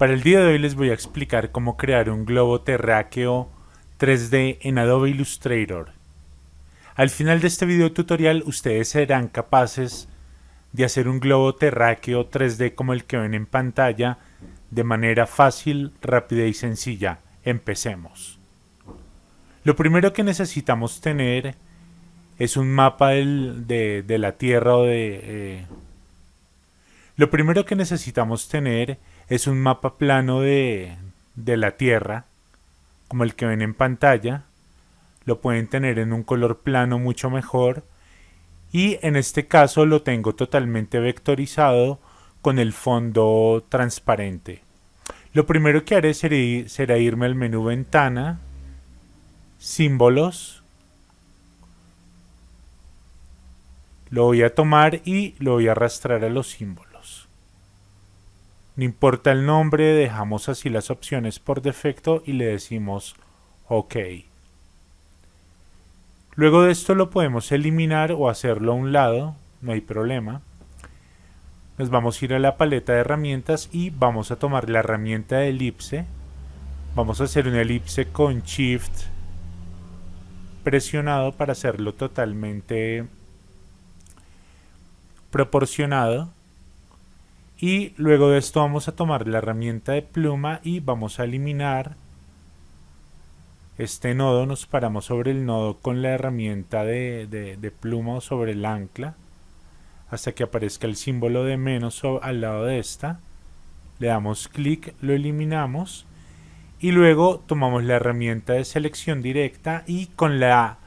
Para el día de hoy les voy a explicar cómo crear un globo terráqueo 3D en Adobe Illustrator. Al final de este video tutorial ustedes serán capaces de hacer un globo terráqueo 3D como el que ven en pantalla de manera fácil, rápida y sencilla. Empecemos. Lo primero que necesitamos tener es un mapa de, la Tierra o de... Eh, lo primero que necesitamos tener es un mapa plano de, de la Tierra, como el que ven en pantalla. Lo pueden tener en un color plano mucho mejor. Y en este caso lo tengo totalmente vectorizado con el fondo transparente. Lo primero que haré será irme al menú Ventana, Símbolos, Lo voy a tomar y lo voy a arrastrar a los símbolos. No importa el nombre, dejamos así las opciones por defecto y le decimos OK. Luego de esto lo podemos eliminar o hacerlo a un lado, no hay problema. Nos vamos a ir a la paleta de herramientas y vamos a tomar la herramienta de elipse. Vamos a hacer una elipse con Shift presionado para hacerlo totalmente proporcionado y luego de esto vamos a tomar la herramienta de pluma y vamos a eliminar este nodo, nos paramos sobre el nodo con la herramienta de, pluma o sobre el ancla hasta que aparezca el símbolo de menos al lado de esta. Le damos clic, lo eliminamos y luego tomamos la herramienta de selección directa y con la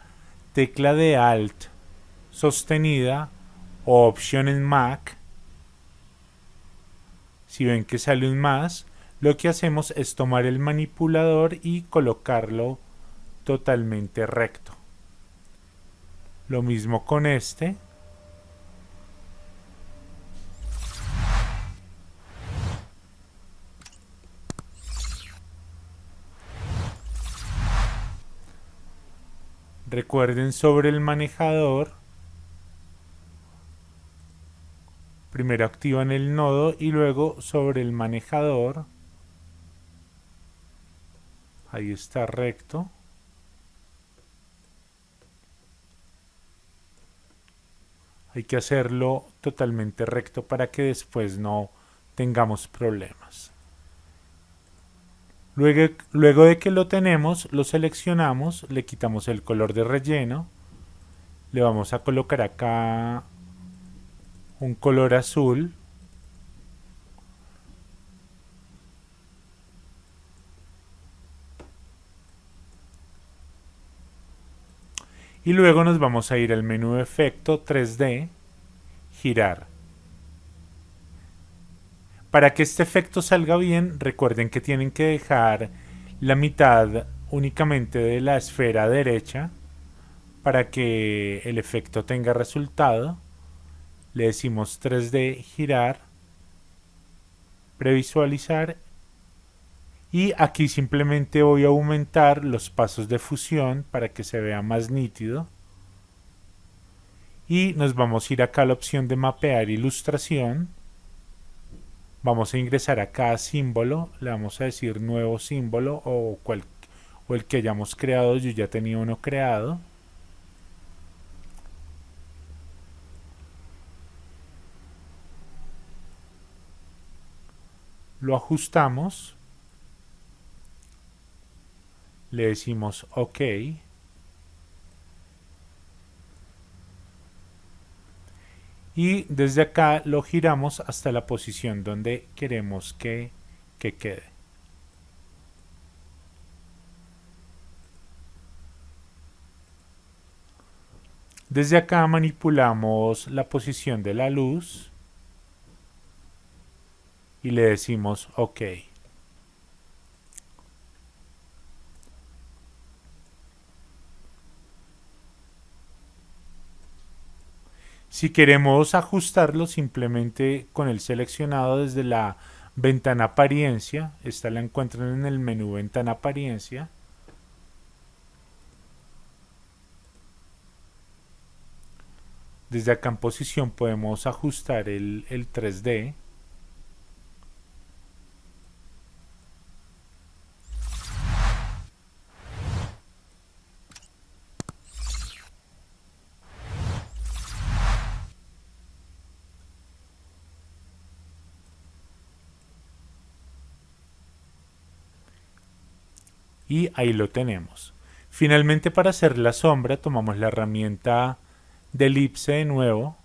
tecla de Alt sostenida o opción en Mac, si ven que sale un más, lo que hacemos es tomar el manipulador y colocarlo totalmente recto. Lo mismo con este. Recuerden sobre el manejador primero activan el nodo y luego sobre el manejador. Ahí está recto. Hay que hacerlo totalmente recto para que después no tengamos problemas. Luego, luego de que lo tenemos lo seleccionamos le quitamos el color de relleno. Le vamos a colocar acá un color azul. Y luego nos vamos a ir al menú efecto 3D girar. Para que este efecto salga bien recuerden que tienen que dejar la mitad únicamente de la esfera derecha para que el efecto tenga resultado le decimos 3D girar, previsualizar y aquí simplemente voy a aumentar los pasos de fusión para que se vea más nítido. Y nos vamos a ir acá a la opción de mapear ilustración. Vamos a ingresar acá a símbolo le vamos a decir nuevo símbolo o, o el que hayamos creado yo ya tenía uno creado lo ajustamos, le decimos OK, y desde acá lo giramos hasta la posición donde queremos que, que quede. Desde acá manipulamos la posición de la luz y le decimos OK. Si queremos ajustarlo simplemente con el seleccionado desde la ventana apariencia, esta la encuentran en el menú ventana apariencia, desde acá en posición podemos ajustar el, el 3D Y ahí lo tenemos. Finalmente para hacer la sombra tomamos la herramienta de elipse de nuevo.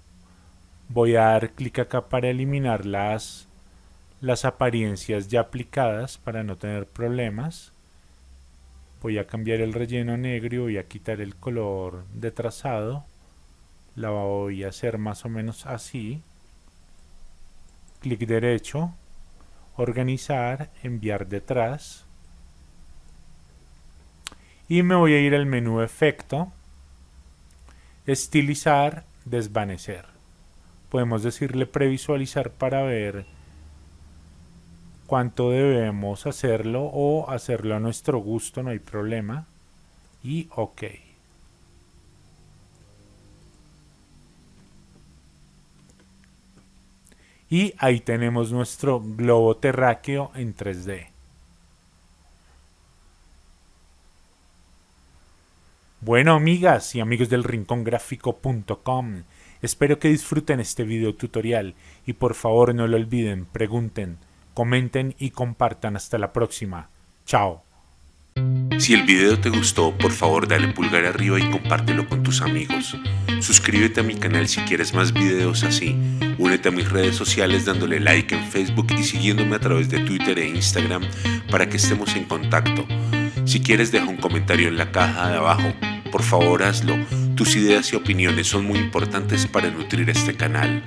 Voy a dar clic acá para eliminar las, las apariencias ya aplicadas para no tener problemas. Voy a cambiar el relleno negro y voy a quitar el color de trazado. La voy a hacer más o menos así. Clic derecho, organizar, enviar detrás y me voy a ir al menú efecto, estilizar, desvanecer. Podemos decirle previsualizar para ver cuánto debemos hacerlo o hacerlo a nuestro gusto, no hay problema. Y OK. Y ahí tenemos nuestro globo terráqueo en 3D. Bueno amigas y amigos del rincongráfico.com, espero que disfruten este video tutorial y por favor no lo olviden, pregunten, comenten y compartan hasta la próxima. Chao. Si el video te gustó, por favor dale pulgar arriba y compártelo con tus amigos. Suscríbete a mi canal si quieres más videos así. Únete a mis redes sociales dándole like en Facebook y siguiéndome a través de Twitter e Instagram para que estemos en contacto. Si quieres deja un comentario en la caja de abajo. Por favor hazlo. Tus ideas y opiniones son muy importantes para nutrir este canal.